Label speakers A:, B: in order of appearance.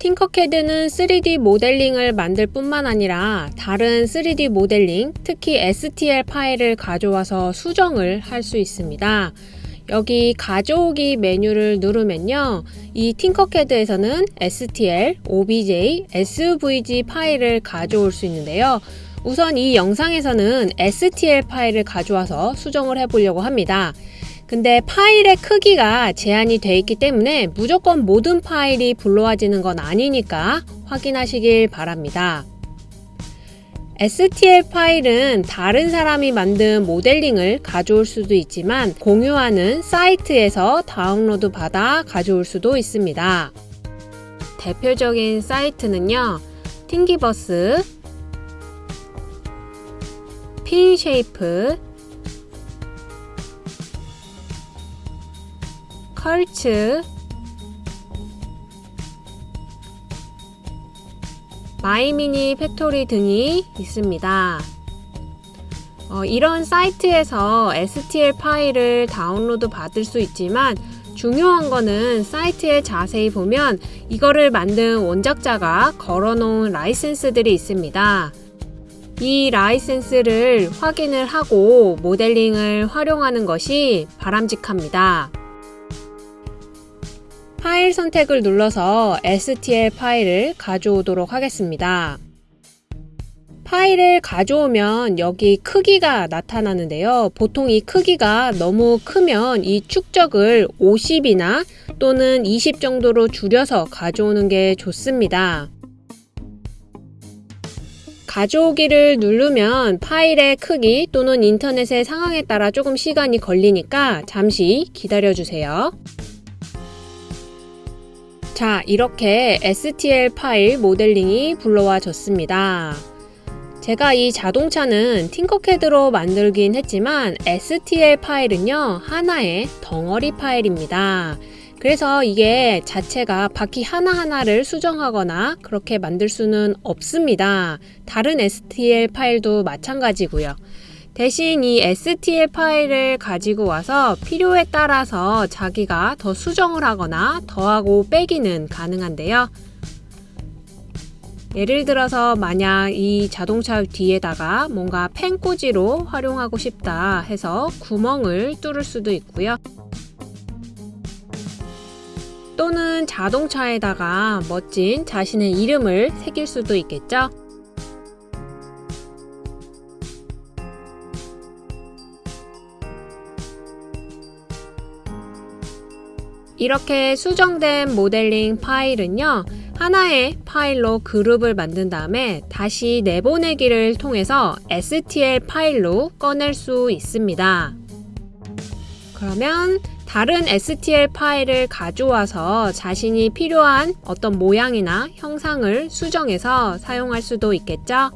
A: 팅커캐드는 3D 모델링을 만들 뿐만 아니라 다른 3D 모델링, 특히 STL 파일을 가져와서 수정을 할 수 있습니다. 여기 가져오기 메뉴를 누르면요. 이 팅커캐드에서는 STL, OBJ, SVG 파일을 가져올 수 있는데요. 우선 이 영상에서는 STL 파일을 가져와서 수정을 해보려고 합니다. 근데 파일의 크기가 제한이 돼 있기 때문에 무조건 모든 파일이 불러와지는 건 아니니까 확인하시길 바랍니다. STL 파일은 다른 사람이 만든 모델링을 가져올 수도 있지만 공유하는 사이트에서 다운로드 받아 가져올 수도 있습니다. 대표적인 사이트는요. 팅기버스, 핀쉐이프, 컬츠, MyMiniFactory 등이 있습니다. 어, 이런 사이트에서 STL 파일을 다운로드 받을 수 있지만 중요한 거는 사이트에 자세히 보면 이거를 만든 원작자가 걸어놓은 라이센스들이 있습니다. 이 라이센스를 확인을 하고 모델링을 활용하는 것이 바람직합니다. 파일 선택을 눌러서 STL 파일을 가져오도록 하겠습니다. 파일을 가져오면 여기 크기가 나타나는데요. 보통 이 크기가 너무 크면 이 축적을 50이나 또는 20 정도로 줄여서 가져오는 게 좋습니다. 가져오기를 누르면 파일의 크기 또는 인터넷의 상황에 따라 조금 시간이 걸리니까 잠시 기다려 주세요. 자, 이렇게 STL 파일 모델링이 불러와졌습니다. 제가 이 자동차는 팅커캐드로 만들긴 했지만 STL 파일은요, 하나의 덩어리 파일입니다. 그래서 이게 자체가 바퀴 하나하나를 수정하거나 그렇게 만들 수는 없습니다. 다른 STL 파일도 마찬가지고요. 대신 이 STL 파일을 가지고 와서 필요에 따라서 자기가 더 수정을 하거나 더하고 빼기는 가능한데요. 예를 들어서 만약 이 자동차 뒤에다가 뭔가 펜꽂이로 활용하고 싶다 해서 구멍을 뚫을 수도 있고요. 또는 자동차에다가 멋진 자신의 이름을 새길 수도 있겠죠. 이렇게 수정된 모델링 파일은요. 하나의 파일로 그룹을 만든 다음에 다시 내보내기를 통해서 STL 파일로 꺼낼 수 있습니다. 그러면 다른 STL 파일을 가져와서 자신이 필요한 어떤 모양이나 형상을 수정해서 사용할 수도 있겠죠?